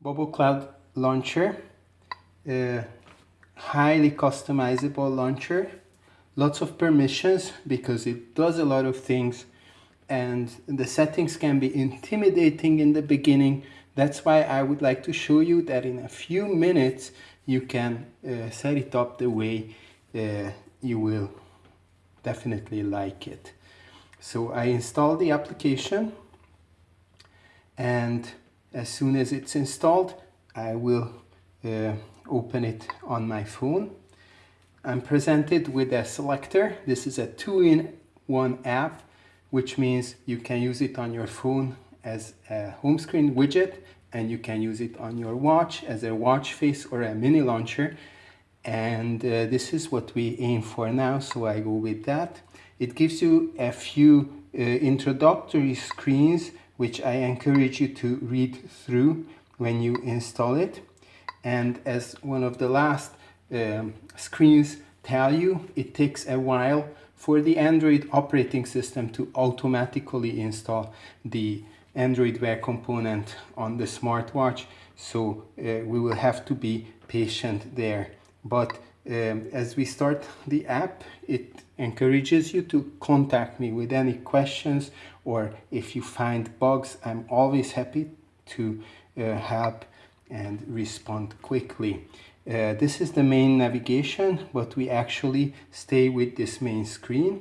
Bubble Cloud launcher, a highly customizable launcher, lots of permissions because it does a lot of things and the settings can be intimidating in the beginning. That's why I would like to show you that in a few minutes you can uh, set it up the way uh, you will definitely like it. So I install the application and as soon as it's installed I will uh, open it on my phone. I'm presented with a selector. This is a two-in-one app which means you can use it on your phone as a home screen widget and you can use it on your watch as a watch face or a mini launcher and uh, this is what we aim for now so I go with that. It gives you a few uh, introductory screens which I encourage you to read through when you install it. And as one of the last um, screens tell you, it takes a while for the Android operating system to automatically install the Android Wear component on the smartwatch. So uh, we will have to be patient there. But um, as we start the app, it encourages you to contact me with any questions or if you find bugs, I'm always happy to uh, help and respond quickly. Uh, this is the main navigation, but we actually stay with this main screen.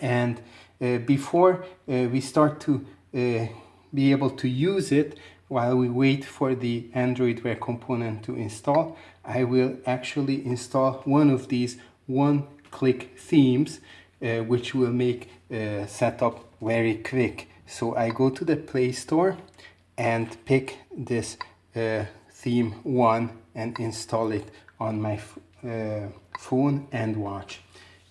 And uh, before uh, we start to uh, be able to use it, while we wait for the Android Wear component to install, I will actually install one of these one-click themes, uh, which will make setup very quick. So I go to the Play Store and pick this uh, theme one and install it on my uh, phone and watch.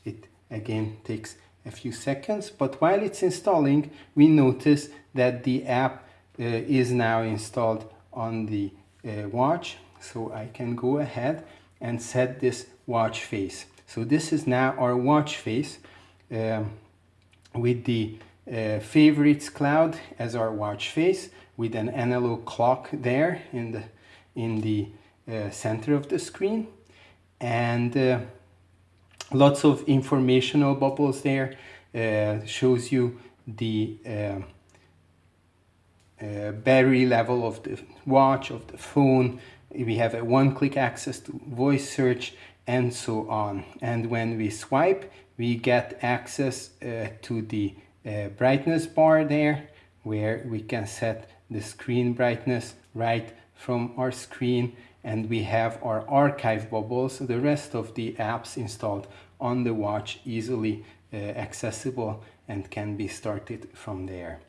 It again takes a few seconds, but while it's installing, we notice that the app uh, is now installed on the uh, watch. So I can go ahead and set this watch face. So this is now our watch face um, with the uh, favorites cloud as our watch face with an analog clock there in the in the uh, center of the screen. And uh, lots of informational bubbles there uh, shows you the uh, battery level of the watch of the phone. We have a one-click access to voice search and so on. And when we swipe we get access to the brightness bar there where we can set the screen brightness right from our screen and we have our archive bubbles, the rest of the apps installed on the watch easily uh, accessible and can be started from there.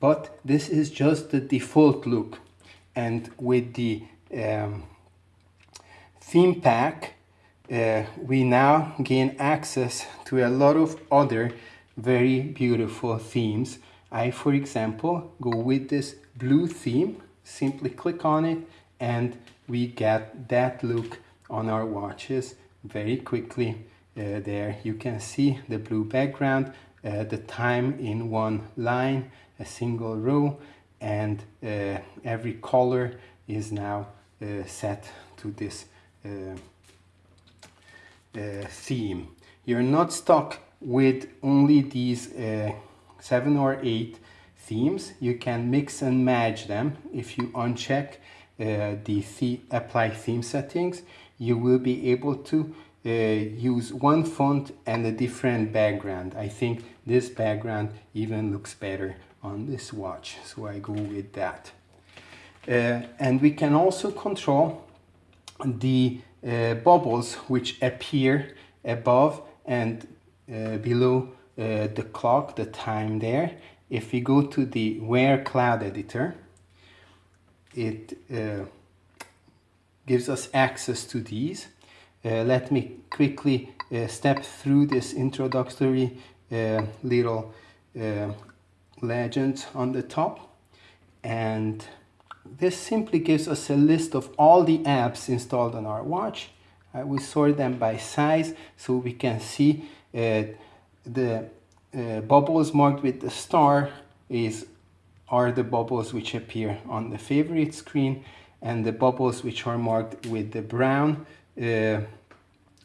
But this is just the default look and with the um, theme pack uh, we now gain access to a lot of other very beautiful themes. I, for example, go with this blue theme, simply click on it and we get that look on our watches very quickly. Uh, there you can see the blue background, uh, the time in one line, a single row, and uh, every color is now uh, set to this uh, uh, theme. You're not stuck with only these seven or eight themes. You can mix and match them if you uncheck uh, the, the apply theme settings, you will be able to uh, use one font and a different background. I think this background even looks better on this watch, so I go with that. Uh, and we can also control the uh, bubbles which appear above and uh, below uh, the clock, the time there. If we go to the Wear Cloud Editor, it uh, gives us access to these. Uh, let me quickly uh, step through this introductory uh, little uh, legend on the top and this simply gives us a list of all the apps installed on our watch. Uh, we sort them by size so we can see the bubbles marked with the star is are the bubbles which appear on the favorite screen and the bubbles which are marked with the brown uh,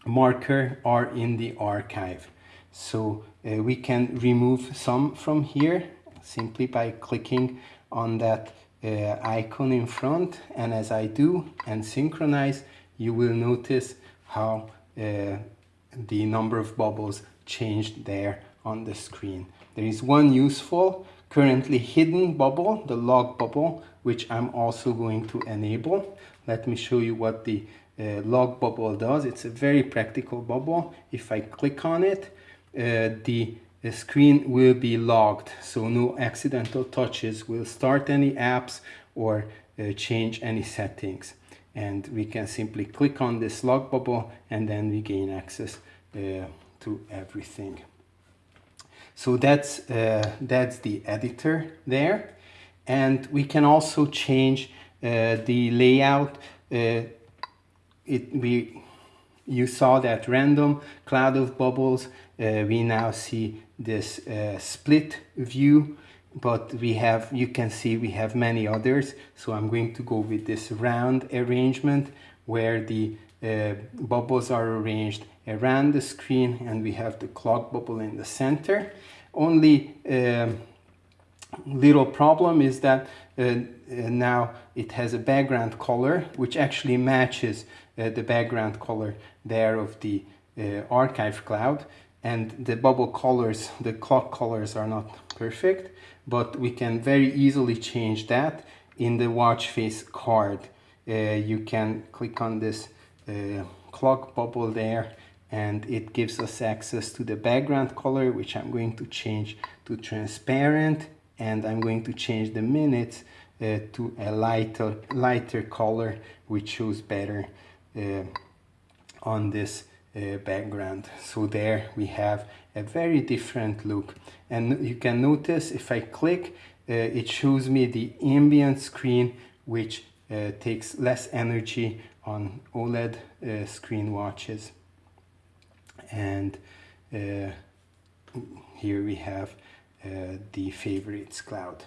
marker are in the archive. So uh, we can remove some from here simply by clicking on that uh, icon in front and as I do and synchronize you will notice how uh, the number of bubbles changed there on the screen. There is one useful currently hidden bubble, the log bubble, which I'm also going to enable. Let me show you what the uh, log bubble does. It's a very practical bubble. If I click on it, uh, the, the screen will be logged, so no accidental touches will start any apps or uh, change any settings. And we can simply click on this log bubble and then we gain access to everything. So that's, uh, that's the editor there. And we can also change uh, the layout. Uh, it, we, you saw that random cloud of bubbles. Uh, we now see this uh, split view, but we have, you can see we have many others. So I'm going to go with this round arrangement where the uh, bubbles are arranged around the screen and we have the clock bubble in the center. Only uh, little problem is that uh, uh, now it has a background color which actually matches uh, the background color there of the uh, archive cloud and the bubble colors, the clock colors are not perfect but we can very easily change that in the watch face card. Uh, you can click on this clock bubble there and it gives us access to the background color which I'm going to change to transparent and I'm going to change the minutes uh, to a lighter lighter color which shows better uh, on this uh, background. So there we have a very different look. And you can notice if I click uh, it shows me the ambient screen which uh, takes less energy on OLED uh, screen watches and uh, here we have uh, the favorites cloud.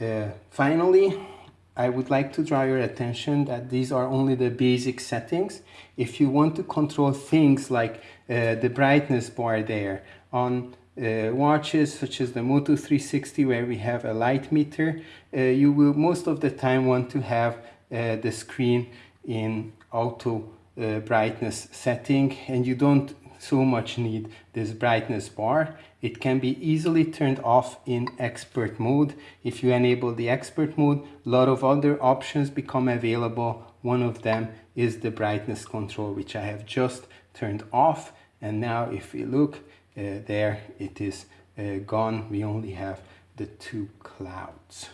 Uh, finally, I would like to draw your attention that these are only the basic settings. If you want to control things like uh, the brightness bar there on uh, watches such as the Moto 360 where we have a light meter, uh, you will most of the time want to have the screen in auto brightness setting and you don't so much need this brightness bar. It can be easily turned off in expert mode. If you enable the expert mode, a lot of other options become available. One of them is the brightness control, which I have just turned off. And now if we look uh, there, it is uh, gone. We only have the two clouds.